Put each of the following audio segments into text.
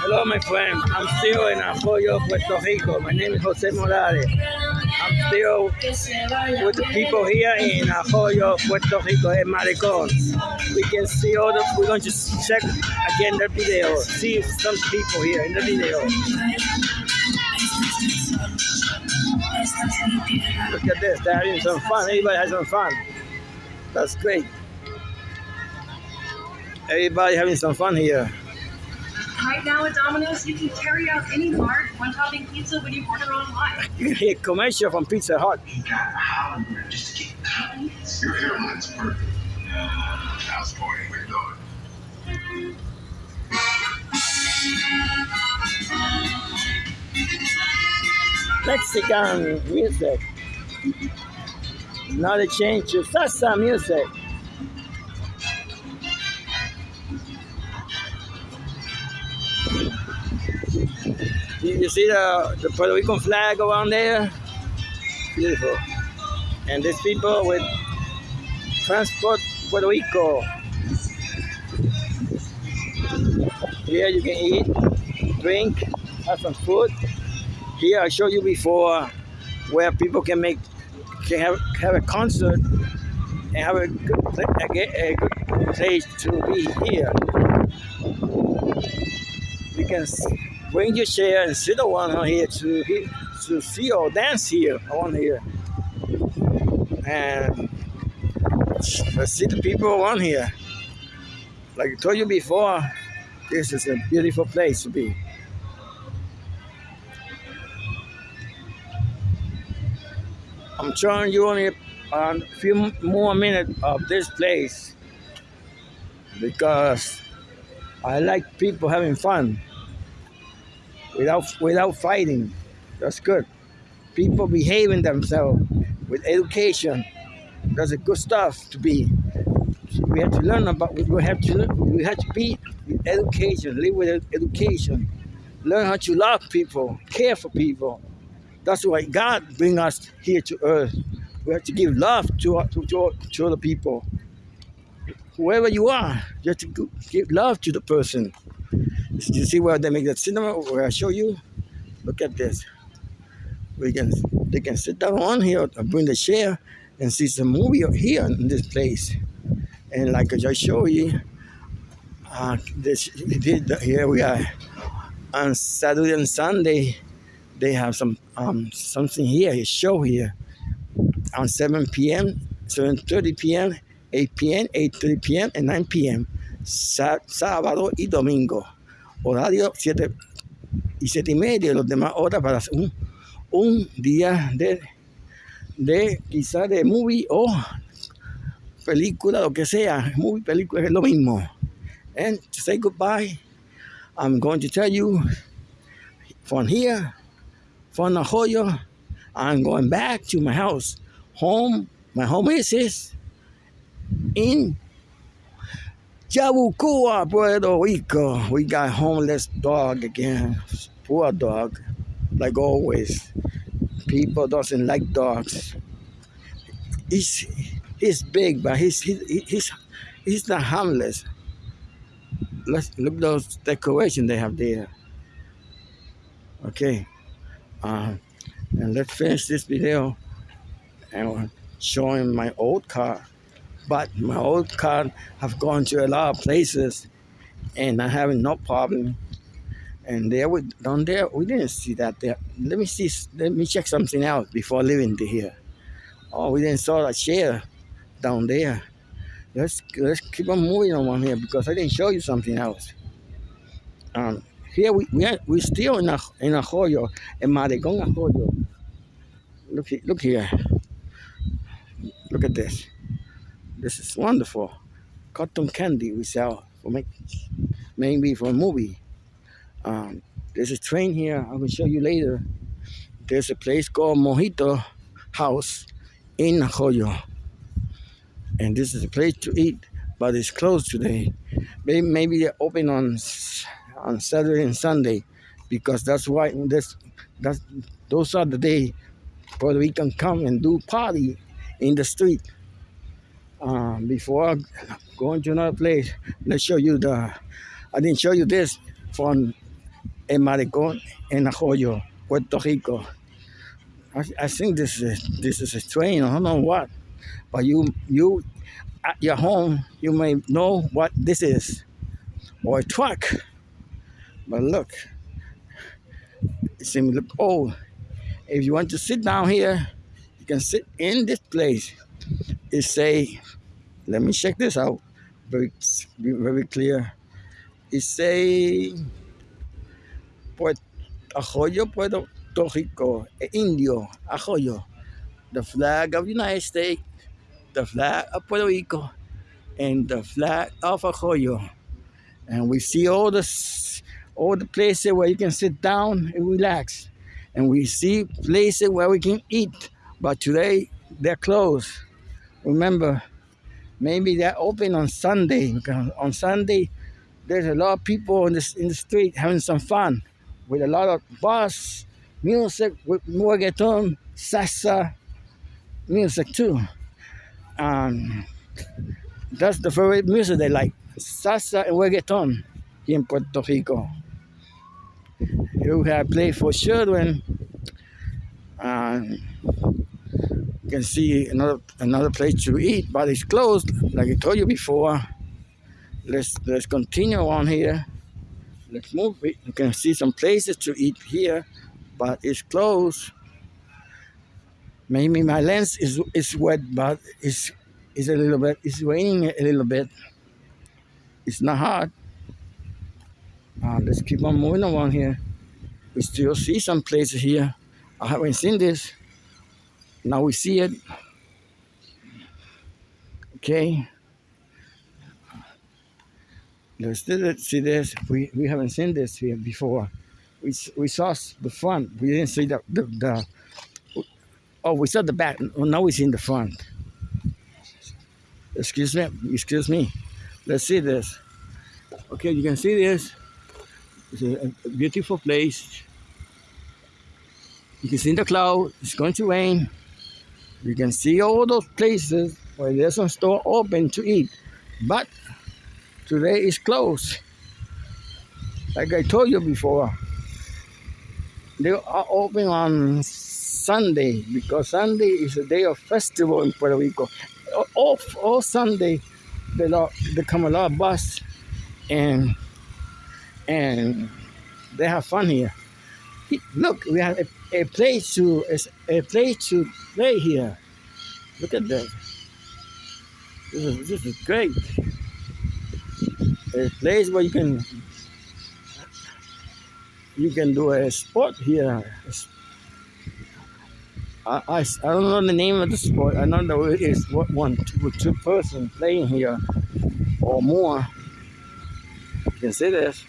Hello, my friend. I'm still in Arroyo, Puerto Rico. My name is Jose Morales. I'm still with the people here in Arroyo, Puerto Rico, in Malecón. We can see all the, we're going to check again the video, see some people here in the video. Look at this, they're having some fun. Everybody has some fun. That's great. Everybody having some fun here. Right now at Domino's, you can carry out any large one-topping pizza when you order online. You can hear commercial from Pizza Hut. You got Hollywood just to get Your hairline's perfect. How's going? Where you going? Mexican music. Now they change to salsa music. You, see the, the Puerto Rican flag around there? Beautiful. And these people with Transport Puerto Rico. Here you can eat, drink, have some food. Here I showed you before where people can make can have have a concert and have a good, a, a good place to be here. You can bring your chair and sit around here to to see or dance here on here, and see the people around here. Like I told you before, this is a beautiful place to be. I'm showing you only a few more minutes of this place because I like people having fun without without fighting. That's good. People behaving themselves with education. That's a good stuff to be. We have to learn about. We have to. We have to be with education. Live with education. Learn how to love people. Care for people. That's why God bring us here to earth. We have to give love to to to, to other people. Whoever you are, you have to give love to the person. You see where they make the cinema? Where I show you? Look at this. We can they can sit down on here and bring the chair and see some movie here in this place. And like I just showed you, uh, this, here we are on Saturday and Sunday they have some um, something here, a show here on 7 p.m., 7.30 p.m., 8 p.m., 8.30 p.m., and 9 p.m. Sá- sábado y domingo. Horario 7 y 7 y media, los demás horas para un, un día de, de quizá de movie o película, lo que sea. Movie, película es lo mismo. And to say goodbye, I'm going to tell you from here, from Nahoyo, I'm going back to my house. Home, my home is is in Yabucoa, Puerto Rico. We got homeless dog again. Poor dog, like always. People doesn't like dogs. He's he's big, but he's he's he's, he's not harmless. Let's look those decorations they have there. Okay. Uh, and let's finish this video and showing my old car. But my old car have gone to a lot of places and I having no problem. And there we down there we didn't see that there. Let me see let me check something out before leaving to here. Oh we didn't saw a chair down there. Let's let's keep on moving on here because I didn't show you something else. Um here we we are, we still in a in Arroyo, in Malecón Arroyo. Look look here. Look at this. This is wonderful. Cotton candy we sell for make maybe for a movie. Um, there's a train here. I will show you later. There's a place called Mojito House in Arroyo. And this is a place to eat, but it's closed today. Maybe, maybe they're open on on Saturday and Sunday because that's why this that's those are the day Puerto Rican come and do party in the street. Um, before going to another place, let's show you the I didn't show you this from El Malecón in Arroyo, Puerto Rico. I, I think this is this is a train. I don't know what, but you you at your home you may know what this is, or a truck. But look, it seems old. If you want to sit down here, you can sit in this place. It say, let me check this out. Very very clear. It say Puerto Arroyo, Puerto Rico, Indio, Arroyo. The flag of the United States, the flag of Puerto Rico, and the flag of Arroyo. And we see all the all the places where you can sit down and relax. And we see places where we can eat. But today they're closed. Remember, maybe they're open on Sunday. Because on Sunday, there's a lot of people in the, in the street having some fun with a lot of bus music with reggaeton, salsa music too. Um, that's the favorite music they like, salsa and reggaeton in Puerto Rico. You have play for children. Um, you can see another another place to eat, but it's closed, like I told you before. Let's let's continue on here. Let's move it. You can see some places to eat here, but it's closed. Maybe my lens is is wet, but it's it's a little bit. It's raining a little bit. It's not hot. Uh, let's keep on moving around here. We still see some places here. I haven't seen this. Now we see it. Okay. Let's see this. We, we haven't seen this here before. We, we saw the front. We didn't see the, the, the oh, we saw the back. Well, now we see in the front. Excuse me. Excuse me. Let's see this. Okay, you can see this. It's a, a beautiful place. You can see the cloud. It's going to rain. You can see all those places where there's some store open to eat. But today is closed. Like I told you before, they are open on Sunday because Sunday is a day of festival in Puerto Rico. All, all Sunday, are, there come a lot of bus and and they have fun here. Look, we have a, a place to a, a place to play here. Look at. This is, this is great. A place where you can you can do a sport here. I, I, I don't know the name of the sport. I don't know it is what one two two person playing here or more. You can see this.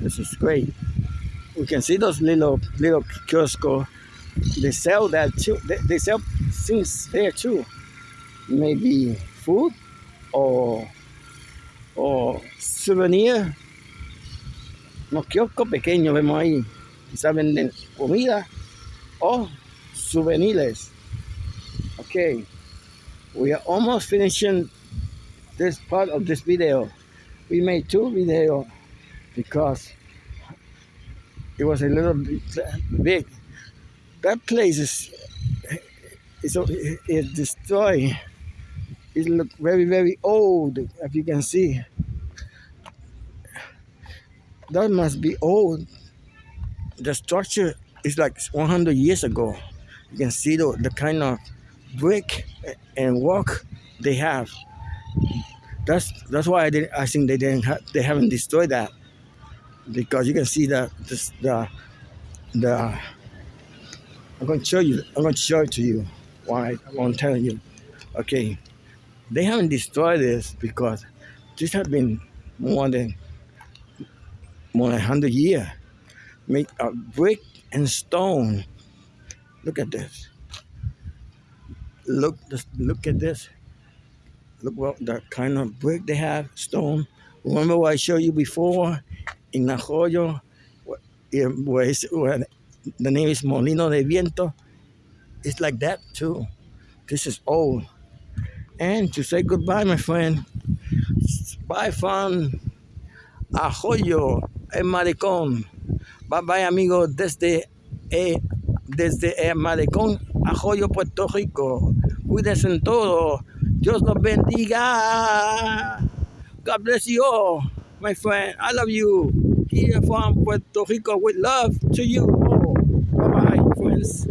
This is great. We can see those little little kiosco. They sell that too. They, they sell things there too. Maybe food or or souvenir. Unos kioscos pequeños vemos ahí. Quizás venden comida o souvenirs. Okay, we are almost finishing this part of this video. We made two videos because it was a little bit big. That place is is is destroyed. It look very very old, as you can see. That must be old. The structure is like 100 years ago. You can see the, the kind of brick and work they have. That's that's why I did I think they didn't have, they haven't destroyed that because you can see that this, the the I'm going to show you I'm going to show it to you why I won't tell you. Okay they haven't destroyed this because this has been more than more than 100 years. Made of brick and stone. Look at this. Look just look at this. Look what the kind of brick they have stone. Remember what I showed you before in Arroyo, where, where the name is Molino de Viento, it's like that too. This is old. And to say goodbye, my friend, bye from Arroyo, el Malecón. Bye bye, amigos, desde, eh, desde el Malecón, Arroyo, Puerto Rico. Cuídense en todo. Dios los bendiga. God bless you all, my friend. I love you. Here from um, Puerto Rico with love to you all. Bye bye, friends.